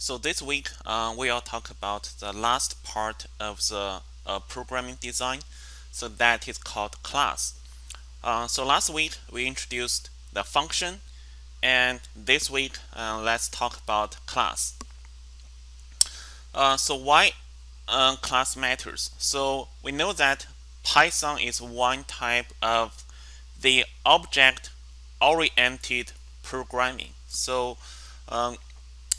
So this week uh, we'll talk about the last part of the uh, programming design. So that is called class. Uh, so last week we introduced the function and this week uh, let's talk about class. Uh, so why uh, class matters? So we know that Python is one type of the object-oriented programming. So um,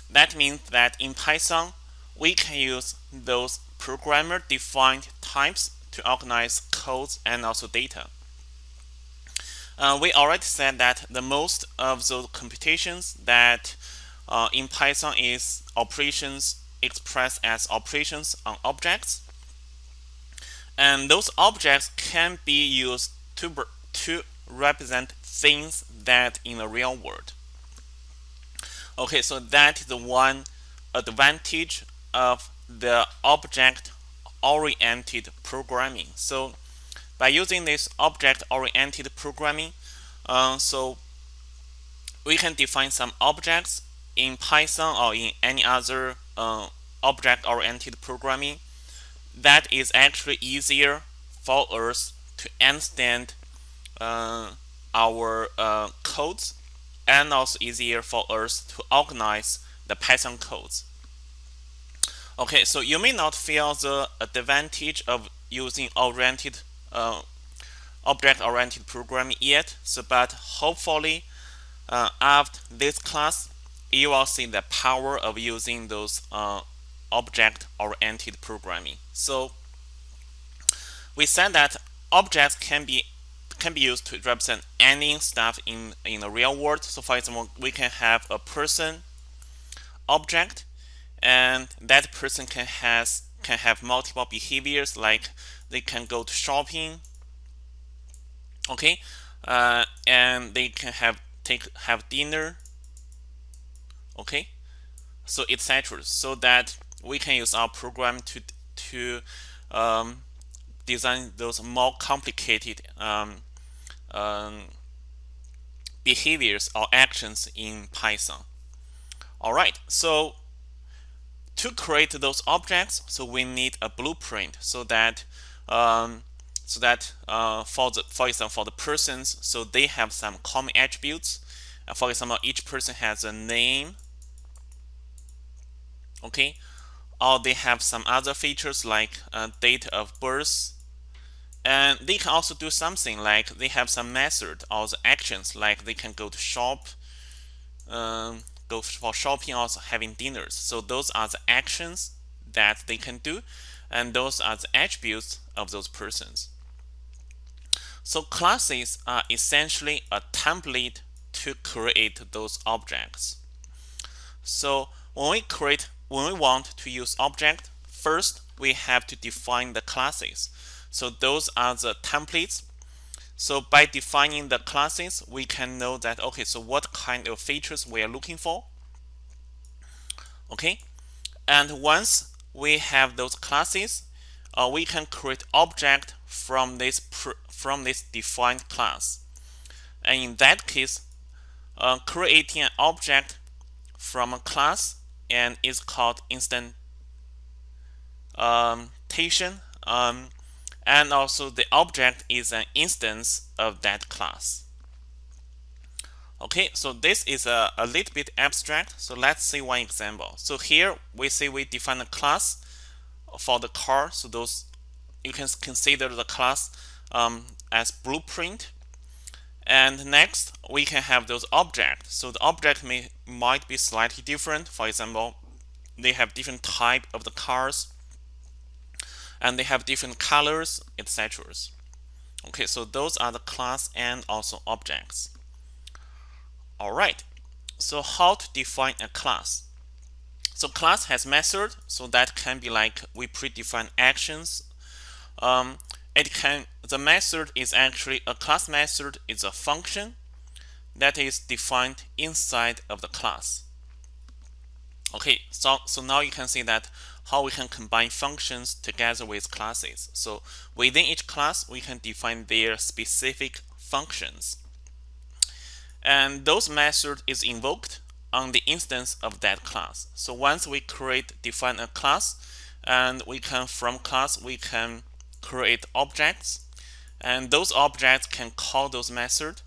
that means that in Python, we can use those programmer-defined types to organize codes and also data. Uh, we already said that the most of those computations that uh, in Python is operations expressed as operations on objects. And those objects can be used to, to represent things that in the real world. Okay, so that is the one advantage of the object-oriented programming. So by using this object-oriented programming, uh, so we can define some objects in Python or in any other uh, object-oriented programming that is actually easier for us to understand uh, our uh, codes and also easier for us to organize the Python codes. Okay, so you may not feel the advantage of using oriented uh, object-oriented programming yet, so but hopefully uh, after this class, you will see the power of using those uh, object-oriented programming. So we said that objects can be can be used to represent any stuff in, in the real world. So for example, we can have a person object and that person can has can have multiple behaviors like they can go to shopping okay? Uh, and they can have take have dinner okay? So etc so that we can use our program to to um, design those more complicated um, um, behaviors or actions in Python. All right, so to create those objects, so we need a blueprint so that um, so that uh, for the for example for the persons, so they have some common attributes. Uh, for example, each person has a name. Okay, or they have some other features like uh, date of birth and they can also do something like they have some method or the actions like they can go to shop, um, go for shopping, also having dinners. So those are the actions that they can do and those are the attributes of those persons. So classes are essentially a template to create those objects. So when we create, when we want to use object, first we have to define the classes. So those are the templates. So by defining the classes, we can know that, okay, so what kind of features we are looking for. Okay, and once we have those classes, uh, we can create object from this from this defined class. And in that case, uh, creating an object from a class and is called instantation. Um, and also the object is an instance of that class. Okay, so this is a, a little bit abstract. So let's see one example. So here we say we define a class for the car. So those you can consider the class um, as blueprint. And next we can have those objects. So the object may might be slightly different. For example, they have different type of the cars and they have different colors, etc. Okay, so those are the class and also objects. All right, so how to define a class? So class has method, so that can be like we predefine actions. Um, it can the method is actually a class method is a function that is defined inside of the class. Okay, so so now you can see that how we can combine functions together with classes. So within each class, we can define their specific functions. And those method is invoked on the instance of that class. So once we create define a class and we can from class we can create objects and those objects can call those method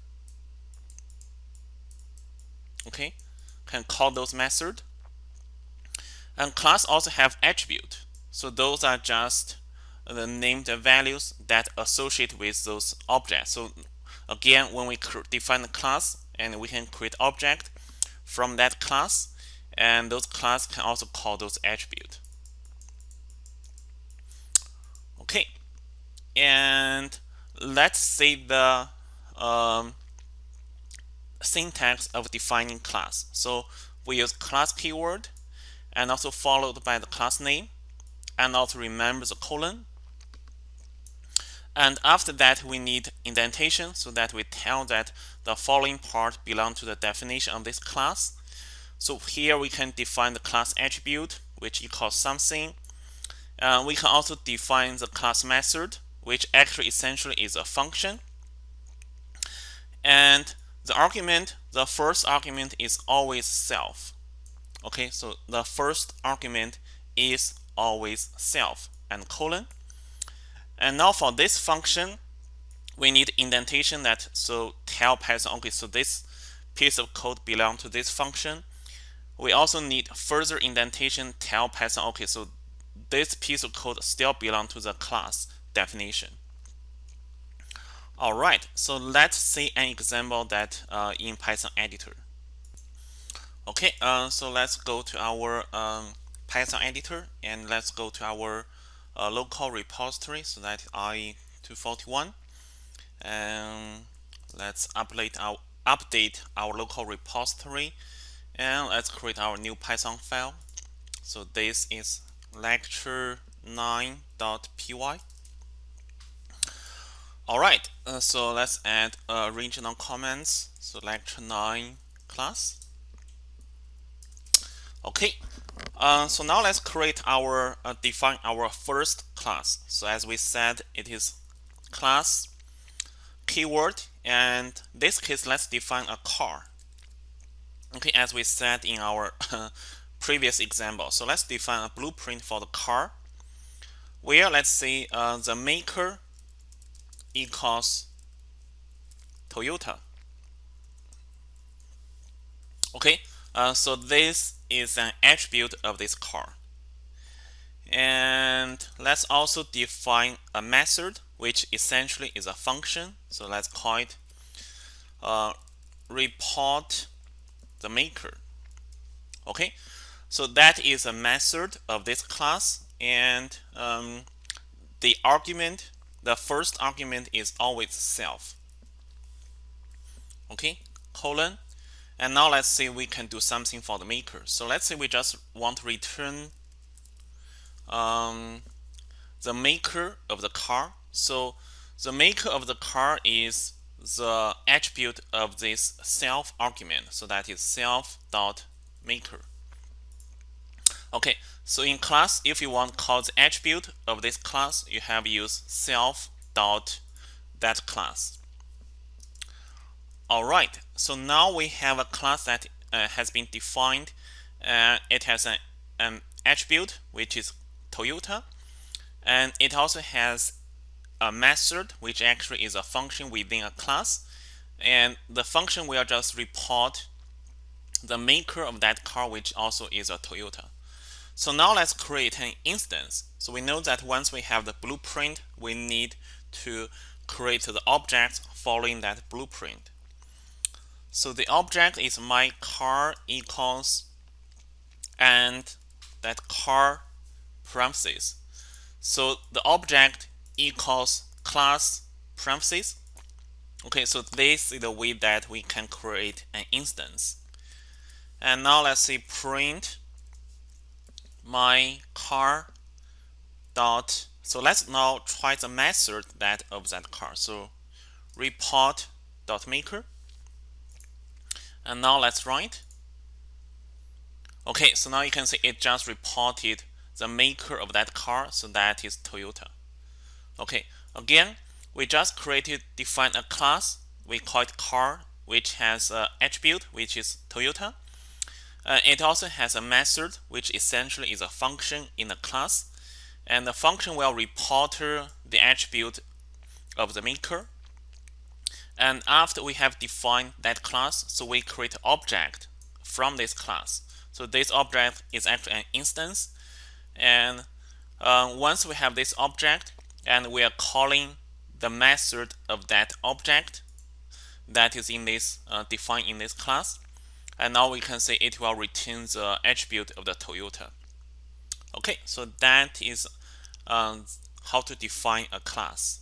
okay can call those method and class also have attribute. So those are just the named values that associate with those objects. So again when we define the class and we can create object from that class and those class can also call those attribute. Okay. And let's see the um, syntax of defining class. So we use class keyword and also followed by the class name and also remember the colon. And after that we need indentation so that we tell that the following part belong to the definition of this class. So here we can define the class attribute which equals something. Uh, we can also define the class method which actually essentially is a function. And the argument the first argument is always self okay so the first argument is always self and colon. And now for this function we need indentation that so tell Python okay so this piece of code belong to this function. We also need further indentation tell Python okay so this piece of code still belong to the class definition. All right so let's see an example that uh, in Python editor Okay, uh, so let's go to our um, Python editor and let's go to our uh, local repository. So that i241, and let's update our update our local repository, and let's create our new Python file. So this is lecture9.py. All right, uh, so let's add uh, regional comments. So lecture 9 class. Okay, uh, so now let's create our uh, define our first class. So as we said, it is class keyword, and this case let's define a car. Okay, as we said in our previous example. So let's define a blueprint for the car, where let's say uh, the maker equals Toyota. Okay, uh, so this is an attribute of this car. And let's also define a method, which essentially is a function. So let's call it uh, report the maker. Okay, so that is a method of this class, and um, the argument, the first argument is always self. Okay, colon and now let's say we can do something for the maker. So let's say we just want to return um, the maker of the car. So the maker of the car is the attribute of this self argument. So that is self dot maker. Okay, so in class, if you want to call the attribute of this class, you have use self dot that class. All right, so now we have a class that uh, has been defined. Uh, it has an, an attribute, which is Toyota. And it also has a method, which actually is a function within a class. And the function will just report the maker of that car, which also is a Toyota. So now let's create an instance. So we know that once we have the blueprint, we need to create the objects following that blueprint. So the object is my car equals and that car parentheses. So the object equals class parentheses. Okay, so this is the way that we can create an instance. And now let's say print my car dot so let's now try the method that of that car. So report dot maker and now let's write. Okay, so now you can see it just reported the maker of that car, so that is Toyota. Okay, again, we just created, define a class, we call it car, which has an attribute, which is Toyota. Uh, it also has a method, which essentially is a function in the class, and the function will report the attribute of the maker. And after we have defined that class, so we create object from this class. So this object is actually an instance. And uh, once we have this object, and we are calling the method of that object that is in this uh, defined in this class, and now we can say it will return the attribute of the Toyota. Okay, so that is um, how to define a class.